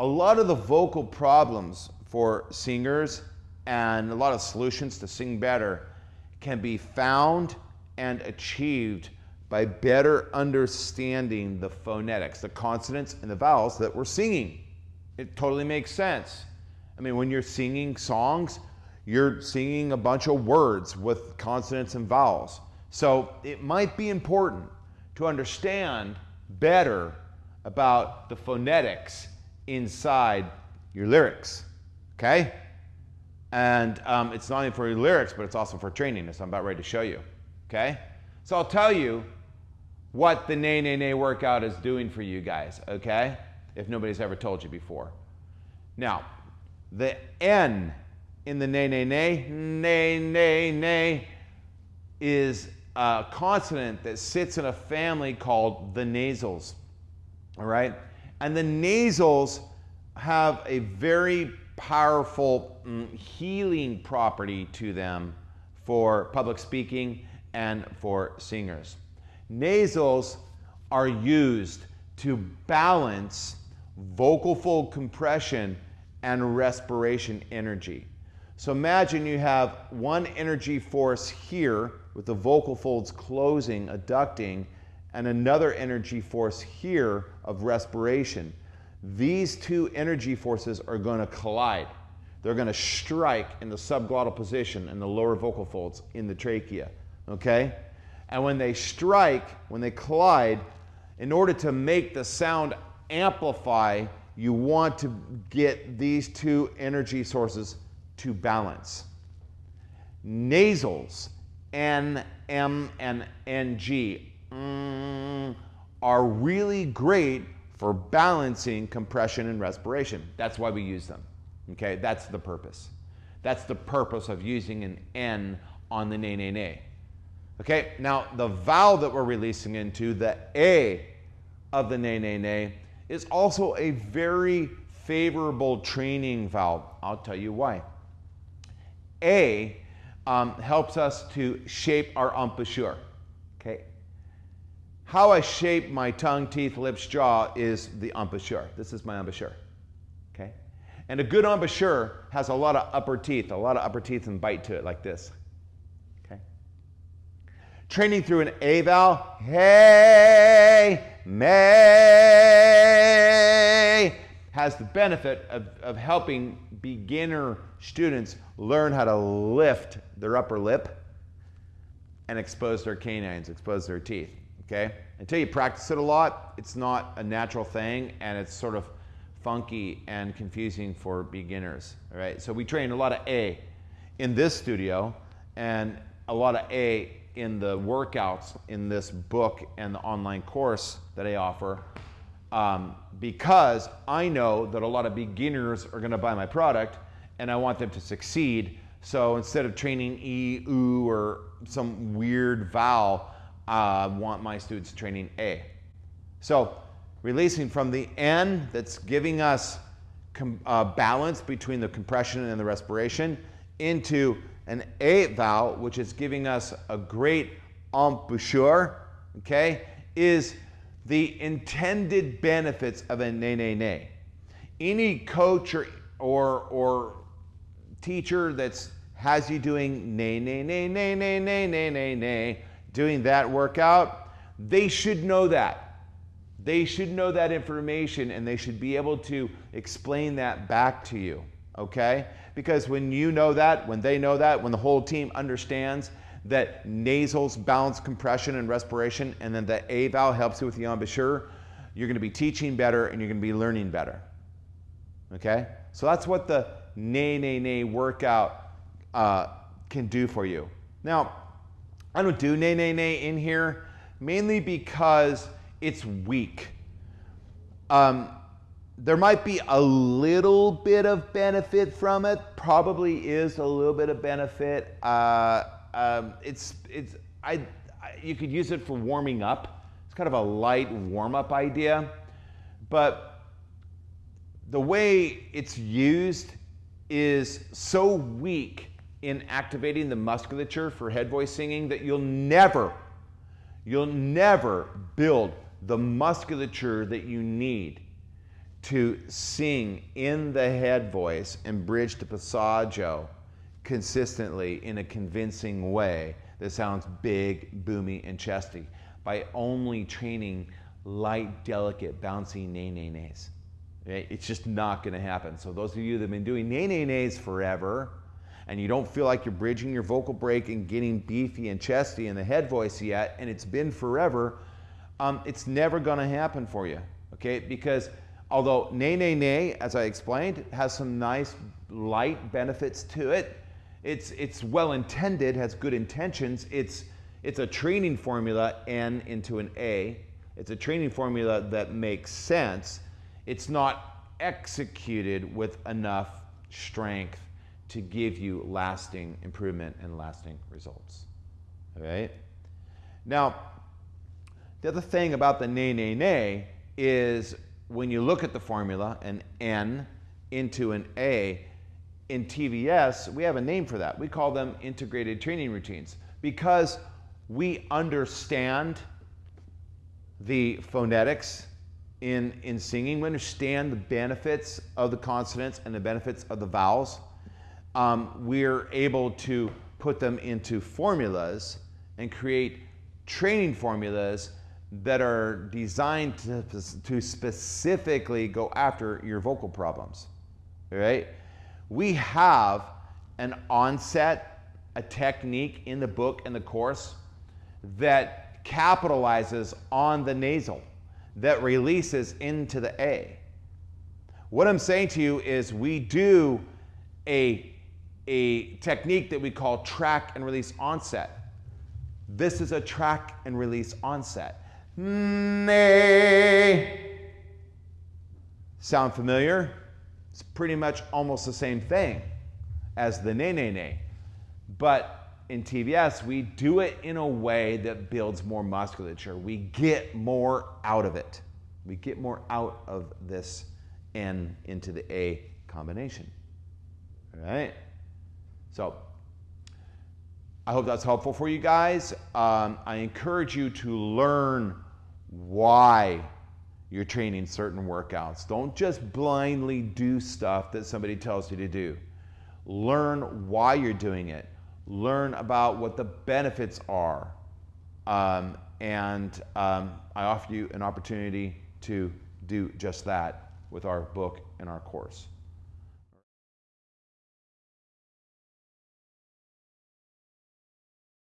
a lot of the vocal problems for singers and a lot of solutions to sing better can be found and achieved by better understanding the phonetics, the consonants and the vowels that we're singing. It totally makes sense. I mean, when you're singing songs, you're singing a bunch of words with consonants and vowels. So it might be important to understand better about the phonetics inside your lyrics, okay? And um, it's not only for your lyrics, but it's also for training, as I'm about ready to show you, okay? So I'll tell you what the nay, nay, nay workout is doing for you guys, okay? If nobody's ever told you before. Now, the N in the nay, nay, nay, nay, nay, nay, is a consonant that sits in a family called the nasals, all right? And the nasals have a very powerful mm, healing property to them for public speaking and for singers. Nasals are used to balance vocal fold compression and respiration energy. So imagine you have one energy force here with the vocal folds closing, adducting, and another energy force here of respiration. These two energy forces are going to collide. They're going to strike in the subglottal position in the lower vocal folds in the trachea. Okay? And when they strike, when they collide, in order to make the sound amplify, you want to get these two energy sources to balance. Nasals, N, M, and NG, mm, are really great for balancing compression and respiration. That's why we use them. Okay, that's the purpose. That's the purpose of using an N on the nay, nay, nay. Okay, now the vowel that we're releasing into, the A of the nay, nay, nay, is also a very favorable training vowel. I'll tell you why. A um, helps us to shape our embouchure. Okay, how I shape my tongue, teeth, lips, jaw is the embouchure. This is my embouchure. Okay? And a good embouchure has a lot of upper teeth, a lot of upper teeth and bite to it like this. Okay? Training through an A vowel, hey, may, has the benefit of, of helping beginner students learn how to lift their upper lip and expose their canines, expose their teeth okay? Until you practice it a lot, it's not a natural thing and it's sort of funky and confusing for beginners, all right? So we train a lot of A in this studio and a lot of A in the workouts in this book and the online course that I offer um, because I know that a lot of beginners are gonna buy my product and I want them to succeed. So instead of training E, U, or some weird vowel, I want my students training A. So releasing from the N that's giving us uh, balance between the compression and the respiration into an A vowel, which is giving us a great embouchure, okay, is the intended benefits of a nay, nay, nay. Any coach or, or, or teacher that has you doing nay, nay, nay, nay, nay, nay, nay, nay, nay, doing that workout, they should know that. They should know that information and they should be able to explain that back to you, okay? Because when you know that, when they know that, when the whole team understands that nasals balance compression and respiration, and then the A vowel helps you with the embouchure, you're gonna be teaching better and you're gonna be learning better, okay? So that's what the nay, nay, nay workout uh, can do for you. Now, I don't do nay, nay, nay in here, mainly because it's weak. Um, there might be a little bit of benefit from it, probably is a little bit of benefit. Uh, um, it's, it's, I, I, you could use it for warming up. It's kind of a light warm up idea. But the way it's used is so weak in activating the musculature for head voice singing that you'll never, you'll never build the musculature that you need to sing in the head voice and bridge to passaggio consistently in a convincing way that sounds big, boomy, and chesty by only training light, delicate, bouncy nay nay nays. Eh, it's just not going to happen. So those of you that have been doing nay nay nays forever, and you don't feel like you're bridging your vocal break and getting beefy and chesty in the head voice yet, and it's been forever, um, it's never going to happen for you. Okay? Because although nay nay nay, as I explained, has some nice light benefits to it, it's it's well intended, has good intentions. It's it's a training formula N into an A. It's a training formula that makes sense. It's not executed with enough strength to give you lasting improvement and lasting results. All right? Now, the other thing about the nay, nay, nay is when you look at the formula, an N into an A, in TVS, we have a name for that. We call them integrated training routines because we understand the phonetics in, in singing. We understand the benefits of the consonants and the benefits of the vowels. Um, we're able to put them into formulas and create training formulas that are designed to, to specifically go after your vocal problems. Right? We have an onset, a technique in the book and the course that capitalizes on the nasal, that releases into the A. What I'm saying to you is we do a, a technique that we call track and release onset. This is a track and release onset. Nay. Sound familiar? It's pretty much almost the same thing as the nay, nay, nay. But in TVS, we do it in a way that builds more musculature. We get more out of it. We get more out of this N into the A combination. All right? So, I hope that's helpful for you guys. Um, I encourage you to learn why you're training certain workouts. Don't just blindly do stuff that somebody tells you to do. Learn why you're doing it. Learn about what the benefits are. Um, and um, I offer you an opportunity to do just that with our book and our course.